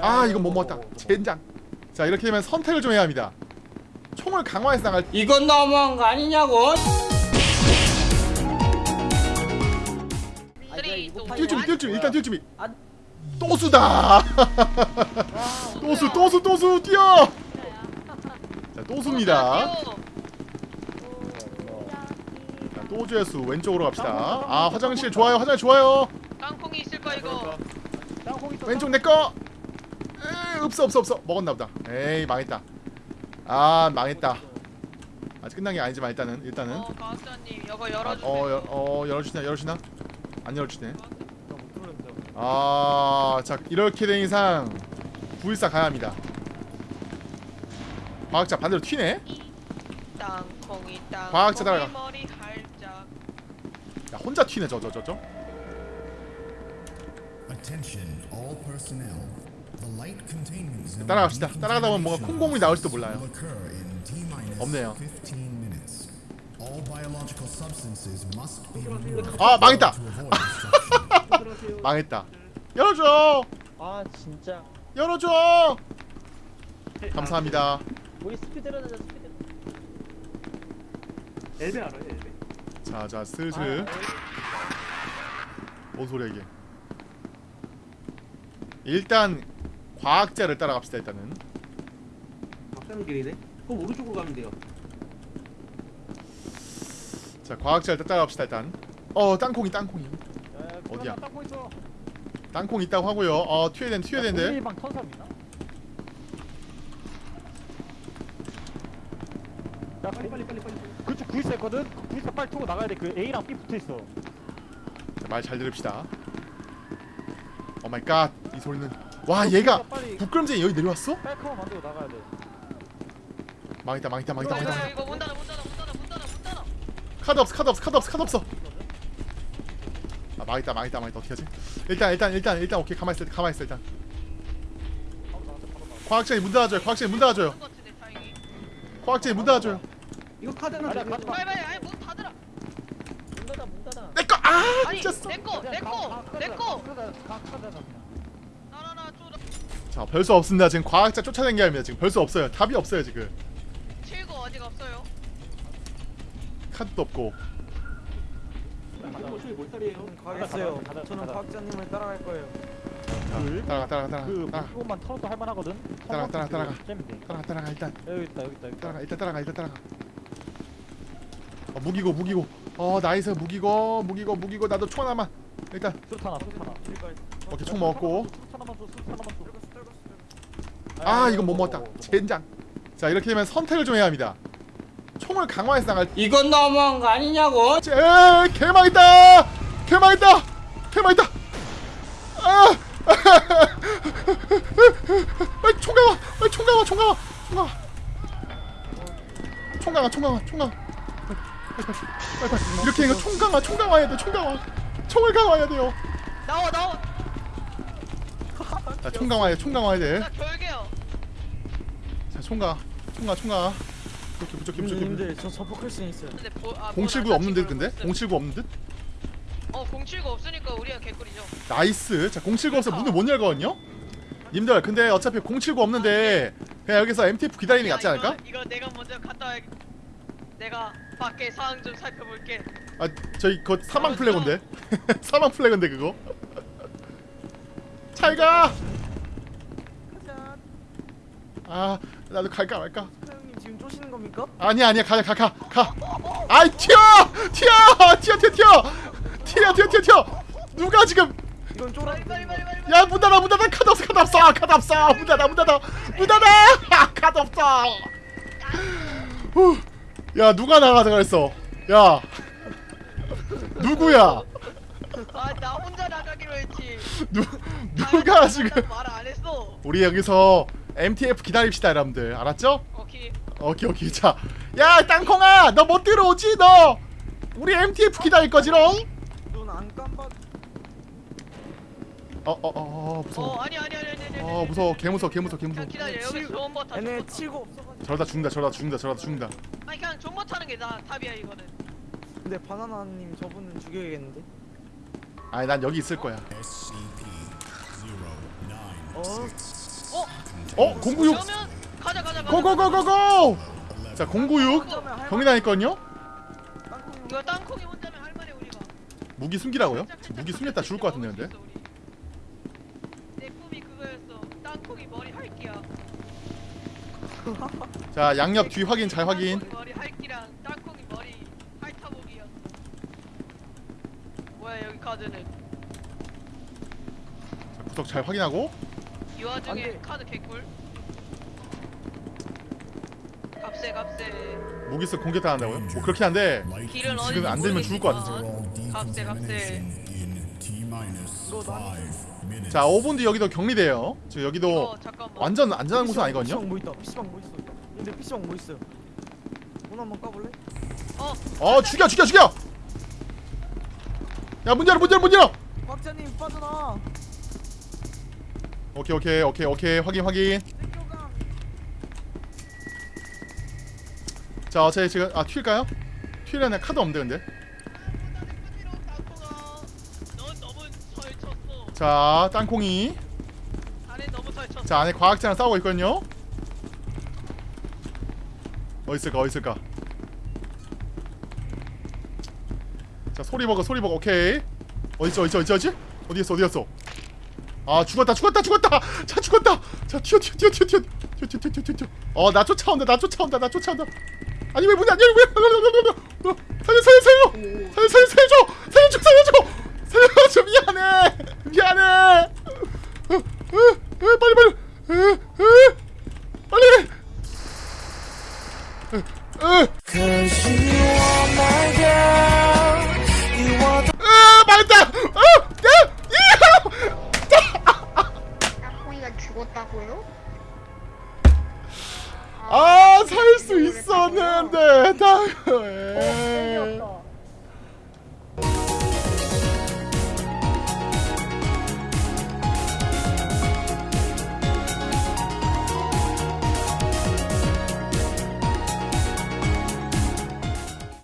아 이건 못 먹었다. 젠장. 자 이렇게 되면 선택을 좀 해야 합니다. 총을 강화해서 나갈 이건 너무한 거 아니냐고? 뛸 준비 뛸 준비. 일단 뛸 준비. 안- 또수다. 또수 또수 또수 뛰어. 자 또수입니다. 자, 또주의 수 왼쪽으로 갑시다. 아 화장실 좋아요 화장실 좋아요. 땅콩이 있을 거야 이거. 왼쪽 내꺼 에이, 없어 없어 없어. 먹었나 보다. 에이 망했다. 아 망했다. 아직 끝난 게 아니지만 일단은 일단은. 어 과학자님 이거 아, 열어주세요. 어, 열, 어 열어주시나 열어주시나? 안 열어주시네. 못 들었는데. 아자 이렇게 된 이상 914 가야 합니다. 과학자 반대로 튀네? 땅콩이 과학자 따라가. 야 혼자 튀네 저 저 저저? Attention, all personnel. 따라갑시다. 따라가다 보면 뭔가 콩고물이 나올지도 몰라요. 없네요. 15 minutes. All biological substances must be removed 아 망했다. 망했다 열어줘 아 진짜. 열어줘 감사합니다 우리 스피드러는 스피드. 엘베 알아요 엘베? 자자 슬슬 뭔 소리야 이게 일단 과학자를 따라갑시다 일단은 박사님 길이네? 그럼 오른쪽으로 가면 돼요 자 과학자를 따라갑시다 일단 어 땅콩이 땅콩이 야, 어디야? 땅콩 있어. 땅콩 있다고 하고요 어 튀어야 되는 튀어야 되는데 일방? 야 빨리 빨리 빨리 빨리 그쪽 구이스 했거든? 그 구이스 빨리 타고 나가야 돼. 그 A랑 B 붙어 있어. 말 잘 들읍시다 oh my god 이 소리는 와 얘가 빨리 부끄럼쟁이 여기 내려왔어? 빨카만 만들고 나가야 돼. 망했다 망했다 망했다 망했다 이거 문 닫아 문 닫아 문 닫아 문 닫아 문 닫아. 카드 없어 카드 없어 카드 없어 카드 없어 아 망했다 망했다 망했다 어떻게 하지 일단 일단 일단 일단 오케이 가만히 있어 가만히 있어 일단 과학자님 문 닫아줘요 과학자님 문 닫아줘요. 과학자님 문 닫아줘요 이거 카드 하나 아니야, 더 카드 빨리 빨리 아니 문 닫으라. 문 닫아 문 닫아. 내꺼 아 아니 미쳤어 내꺼 내꺼 내꺼. 가가가 그냥. 나나나 쪼다. 자 별 수 없습니다 지금 과학자 쫓아낸 게 아닙니다 지금 별 수 없어요 답이 없어요 지금 칠구 아직 없어요. 카드도 없고? 가겠어요. 저는 과학자님을 따라갈 거예요. 자 따라가 따라가 따라가 그 따라가 무기고만 털어도 할만하거든. 따라가, 따라가, 따라가. 잼인데. 따라가 따라가 일단 여기 있다 여기 있다 여기 있다. 따라가 일단 따라가 일단 따라가 어, 무기고 무기고 어 nice 무기고 무기고 무기고 나도 총 하나만 일단 수류탄 하나 수류탄 하나. 오케이 총 먹었고 수류탄 하나만 줘 수류탄 하나만 줘. 아 이건 못 먹었다. 젠장. 자 이렇게 되면 선택을 좀 해야 합니다. 총을 강화해서 나갈 이건 너무한 거 아니냐고? 제 개망했다! 개망했다! 개망했다! 아! 빨리 총 강화! 빨리 총 강화 총 강화! 총 강화! 총 강화 총 강화 총 강화! 빨리 빨리 이렇게 이거 총 강화 총 강화 해야 돼 총 강화! 총을 강화해야 돼요. 나와 나와. 자 총 강화해 총 강화해야 돼자 나 결계요. 총강 총강 총강 부족해 부족해 부족해 님들 저 접속할 수 있어요. 근데 보, 아, 079뭐 없는 듯나 근데? 지금 079 없는 듯? 어 079 없으니까 우리가 개꿀이죠. nice 자 079 없어 문을 못 열거든요? 님들 근데 어차피 079 없는데 그냥 여기서 MTF 기다리는 게 낫지 야, 않을까? 이거, 이거 내가 먼저 갔다 와야 내가 밖에 상황 좀 살펴볼게. 아 저희 그거 사망 flag인데 사망 flag인데 그거 잘가 아 나도 갈까 말까? 사장님 지금 쪼시는 겁니까? 아니야 아니야 가자 가가 가. 아이 튀어! 튀어! 튀어 튀어 튀어! 튀어 튀어 튀어 튀어! 누가 지금? 이건 쫄아 야문 닫아 문 닫아. 카드 없어 카드 없어. 카드 없어. 문 닫아 문 닫아. 문 닫아! 아, 카드 없어. 후. 야 누가 나가자 그랬어? 야. 누구야? 아나 혼자 나가기로 했지. 누, 아, 누가 지금? 말 안 했어. 우리 여기서 MTF 기다립시다 여러분들 알았죠? 오케이. 오케이 오케이 자야 땅콩아 너 못 들어오지 너 우리 MTF 기다릴 거지롱 눈안 깜빡. 어어어 어, 어, 어 무서워 아니 아니 아니 아니 아니. 어 무서워 개 무서워 개 무서워 개 무서워 그냥 기다려 여기 좋은 버튼. 얘네 치고 없어가지고. 저러다 죽는다 저러다 죽는다 저러다 죽는다 아니 그냥 버튼 하는 게 나 답이야 이거는. 근데 바나나님 저분은 죽여야겠는데. 아니 난 여기 있을 거야 SCP-096. 어? 어? 096 그러면 가자 가자. 고고고고고 자 096 경리다니까요 땅콩 이거 땅콩이 혼자면 할만해 우리가. 무기 숨기라고요? 무기 숨겼다 죽을 것 같은데 근데 내 꿈이 그거였어. 땅콩이 머리 할기야. 자 양옆 뒤 확인 잘 확인 땅콩이 머리 할기랑 땅콩이 머리 핥아보기였어. 뭐야 여기 카드는? 자, 구석 잘 확인하고 이 와중에 안 돼. 카드 개꿀. 값세 값세. 무기 쓰 공개 당한다고요? 뭐 그렇긴 한데 Light 길은 어디 지금 안 되면 죽을 것 난- five minutes. 자 5분 뒤 여기도 격리돼요 지금 여기도 어 잠깐만. 완전 안전한 곳은 아니거든요 PC방 뭐 있다 PC방 뭐 있어 근데 PC방 뭐 있어요 문 한번 까볼래? 어 어 죽여 죽여 죽여 야 문 열어 문 열어 문 열어 박자님 빠져나 오케이 오케이 오케이 오케이 확인 확인 자 어차피 지금 아 튈까요? 튀려면 카드 없는데 근데. 자 땅콩이. 자 안에 과학자랑 싸우고 있거든요 어디 있을까 자 소리버거 소리버거 오케이 어디있지 어디있지 어디있지 어디있지? 어디였어 어디였어 아 죽었다 죽었다 죽었다! 자 죽었다! 자 튀어 튀어 튀어 튀어 튀어 튀어 튀어 튀어 어나 쫓아온다 나 쫓아온다 나 쫓아온다. 아니 왜 문이 안 열려? 왜 살려 살려 살려 살려! 살려 살려줘 살려줘! 살려줘 살려줘